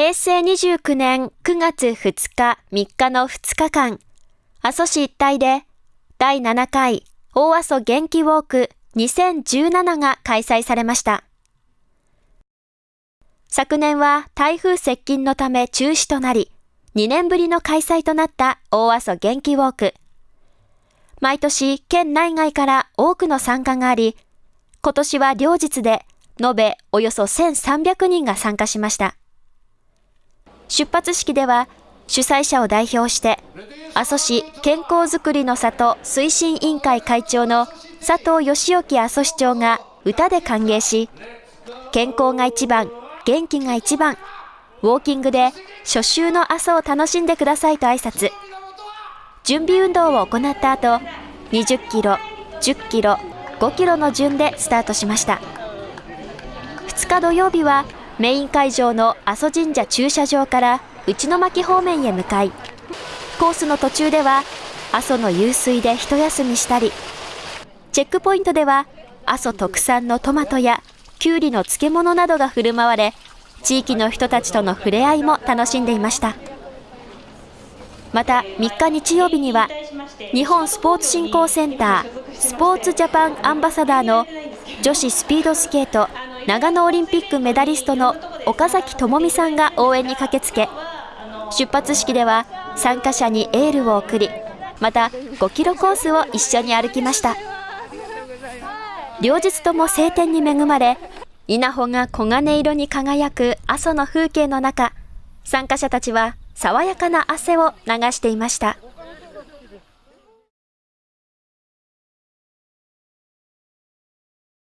平成29年9月2日3日の2日間、阿蘇市一帯で第7回大阿蘇元気ウォーク2017が開催されました。昨年は台風接近のため中止となり、2年ぶりの開催となった大阿蘇元気ウォーク。毎年県内外から多くの参加があり、今年は両日で延べおよそ1300人が参加しました。出発式では主催者を代表して、阿蘇市健康づくりの里推進委員会会長の佐藤義興阿蘇市長が歌で歓迎し、健康が一番、元気が一番、ウォーキングで初秋の阿蘇を楽しんでくださいと挨拶。準備運動を行った後、20キロ、10キロ、5キロの順でスタートしました。2日土曜日はメイン会場の阿蘇神社駐車場から内巻方面へ向かい、コースの途中では阿蘇の湧水で一休みしたり、チェックポイントでは阿蘇特産のトマトやきゅうりの漬物などが振る舞われ、地域の人たちとの触れ合いも楽しんでいました。また3日日曜日には日本スポーツ振興センタースポーツジャパンアンバサダーの女子スピードスケート長野オリンピックメダリストの岡崎智美さんが応援に駆けつけ出発式では参加者にエールを送りまた5キロコースを一緒に歩きました両日とも晴天に恵まれ稲穂が黄金色に輝く阿蘇の風景の中参加者たちは爽やかな汗を流していました。